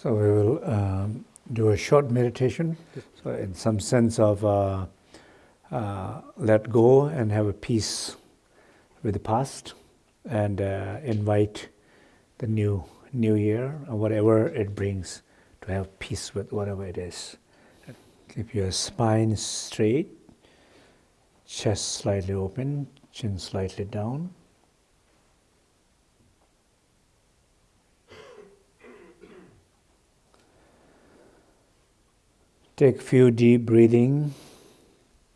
So we will um, do a short meditation, so in some sense of uh, uh, let go and have a peace with the past, and uh, invite the new new year or whatever it brings to have peace with whatever it is. Keep your spine straight, chest slightly open, chin slightly down. Take a few deep breathing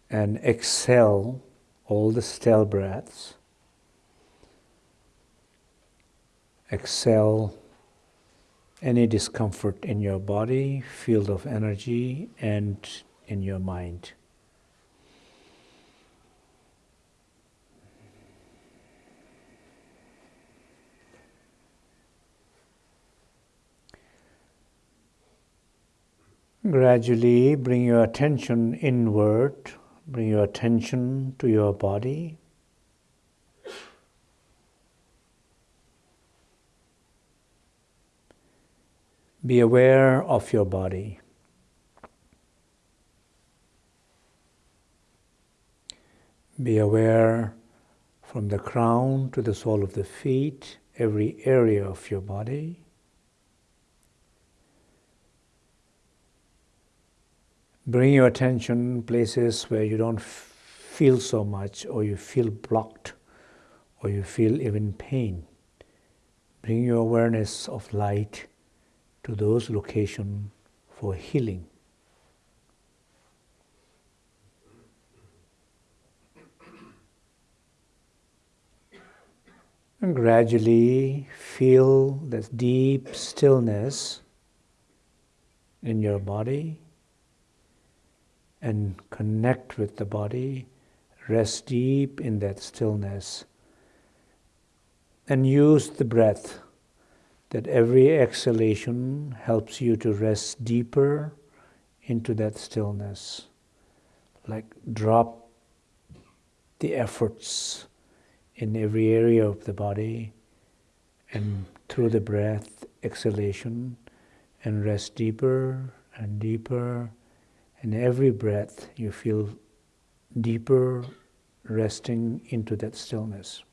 and exhale all the stale breaths. Exhale any discomfort in your body, field of energy, and in your mind. Gradually bring your attention inward, bring your attention to your body. Be aware of your body. Be aware from the crown to the sole of the feet, every area of your body. Bring your attention places where you don't feel so much or you feel blocked or you feel even pain. Bring your awareness of light to those locations for healing. And gradually feel this deep stillness in your body and connect with the body, rest deep in that stillness, and use the breath that every exhalation helps you to rest deeper into that stillness. Like drop the efforts in every area of the body and through the breath, exhalation, and rest deeper and deeper and every breath, you feel deeper resting into that stillness.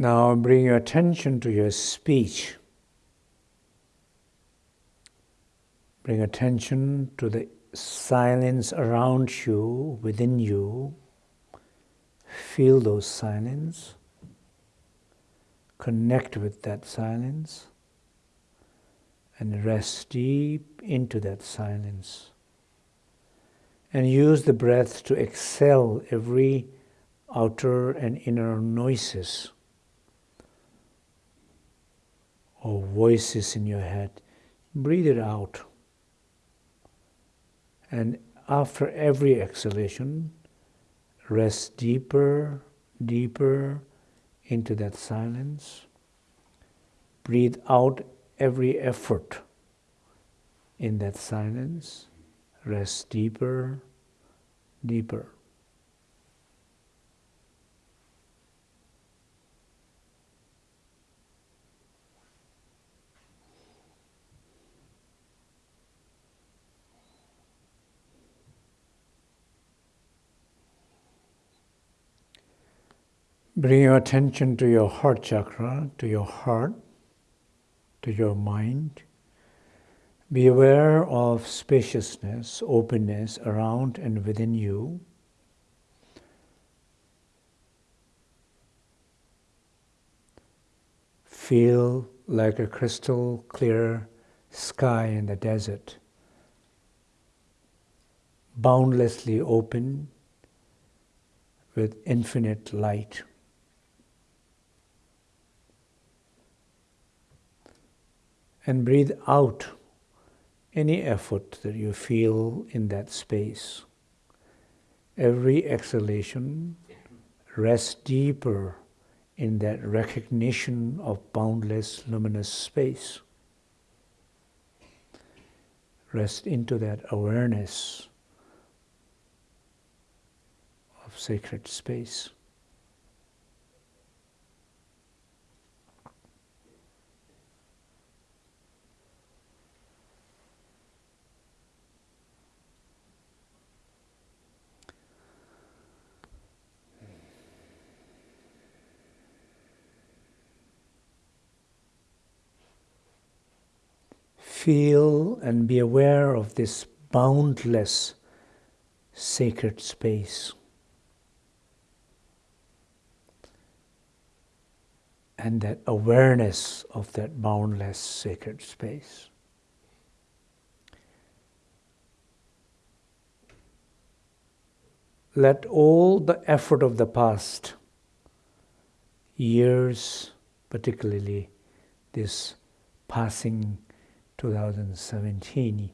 Now bring your attention to your speech. Bring attention to the silence around you, within you. Feel those silence. Connect with that silence and rest deep into that silence. And use the breath to exhale every outer and inner noises or voices in your head. Breathe it out. And after every exhalation, rest deeper, deeper into that silence. Breathe out every effort in that silence. Rest deeper, deeper. Bring your attention to your heart chakra, to your heart, to your mind. Be aware of spaciousness, openness around and within you. Feel like a crystal clear sky in the desert, boundlessly open with infinite light. And breathe out any effort that you feel in that space. Every exhalation, rests deeper in that recognition of boundless luminous space. rest into that awareness of sacred space. Feel and be aware of this boundless sacred space. And that awareness of that boundless sacred space. Let all the effort of the past years, particularly this passing 2017,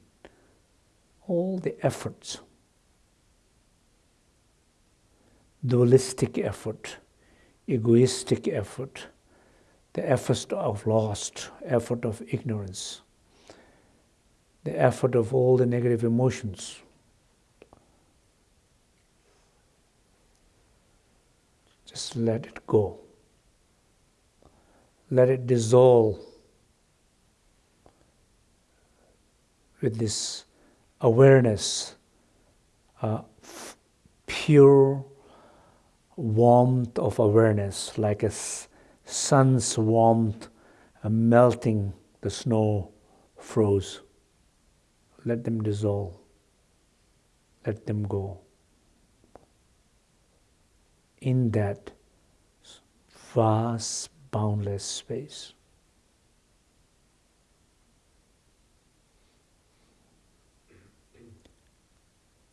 all the efforts, dualistic effort, egoistic effort, the effort of lost, effort of ignorance, the effort of all the negative emotions. Just let it go. Let it dissolve with this awareness, uh, pure warmth of awareness, like a sun's warmth uh, melting the snow froze. Let them dissolve. Let them go. In that vast, boundless space.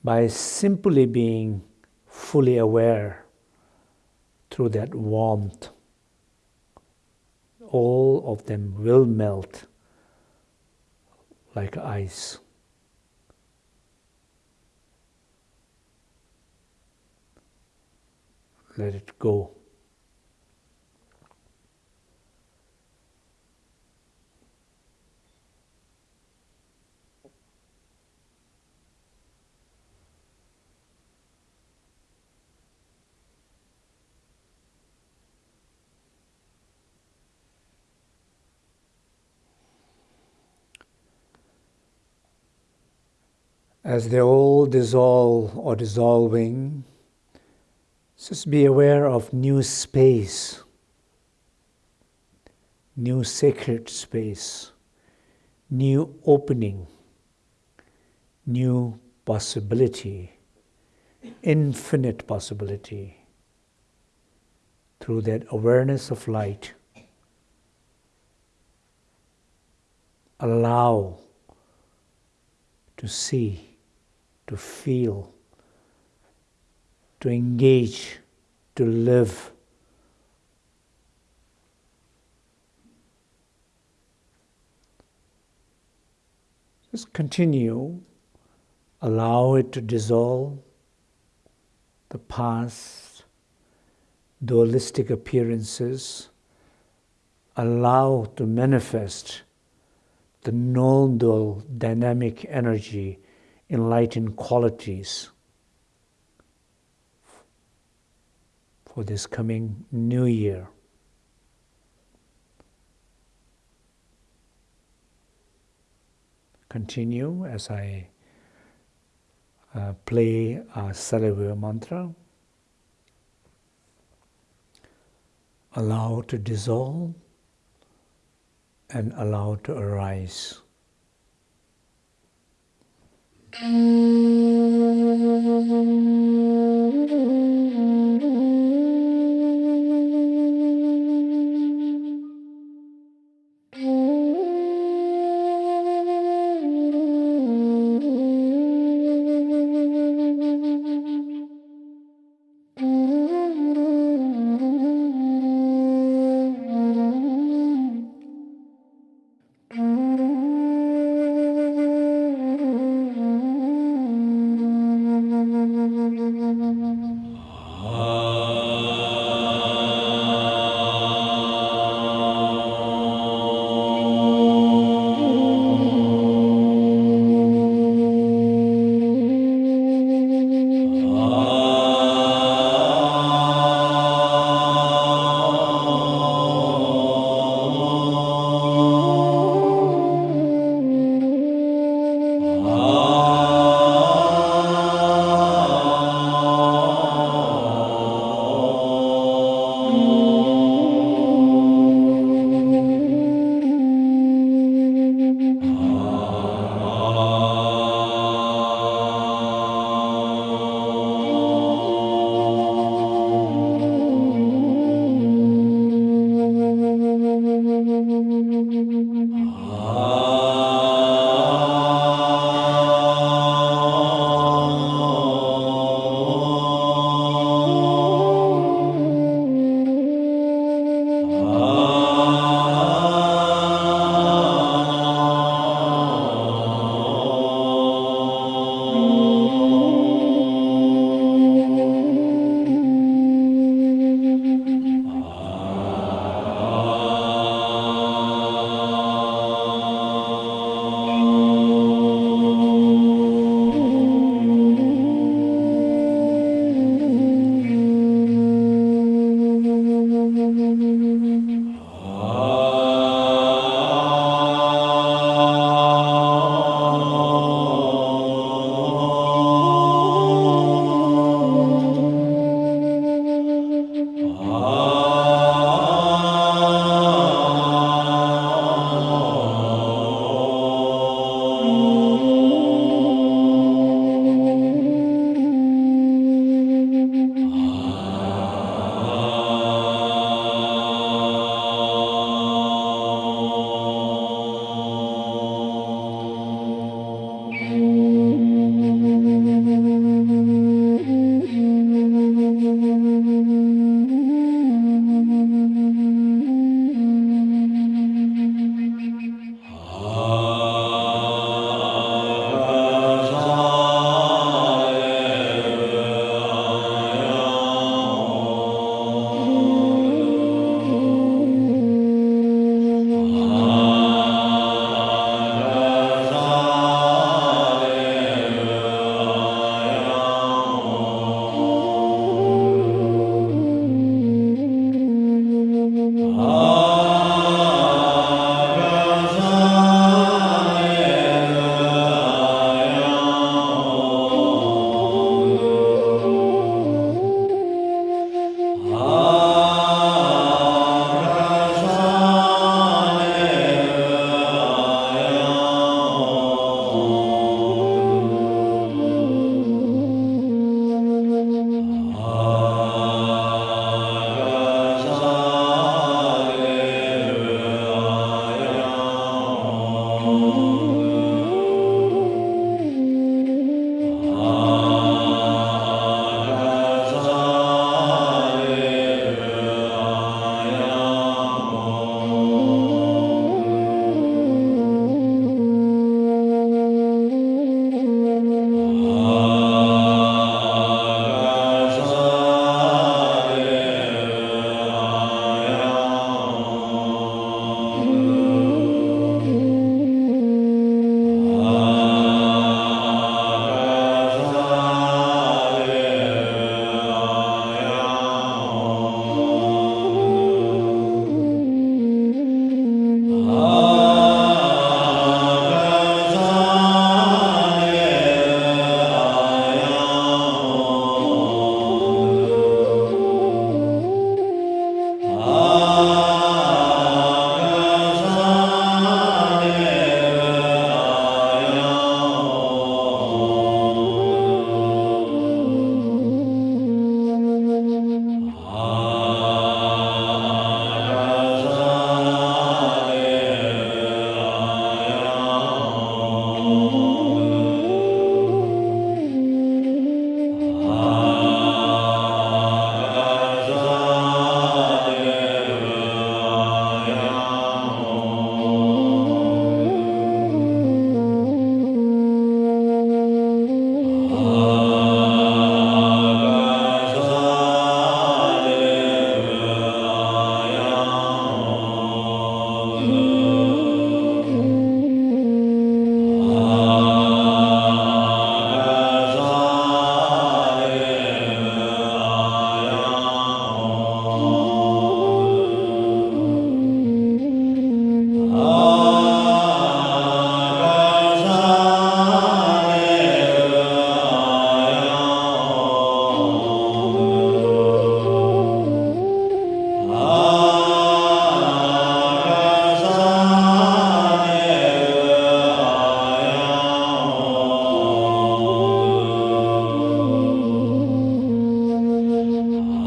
By simply being fully aware through that warmth, all of them will melt like ice. Let it go. As they all dissolve or dissolving, just be aware of new space, new sacred space, new opening, new possibility, infinite possibility through that awareness of light. Allow to see to feel, to engage, to live. Just continue, allow it to dissolve the past, dualistic appearances, allow to manifest the non dual dynamic energy enlightened qualities for this coming new year. Continue as I uh, play a Saravya mantra. Allow to dissolve and allow to arise. Thank you.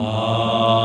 Ah.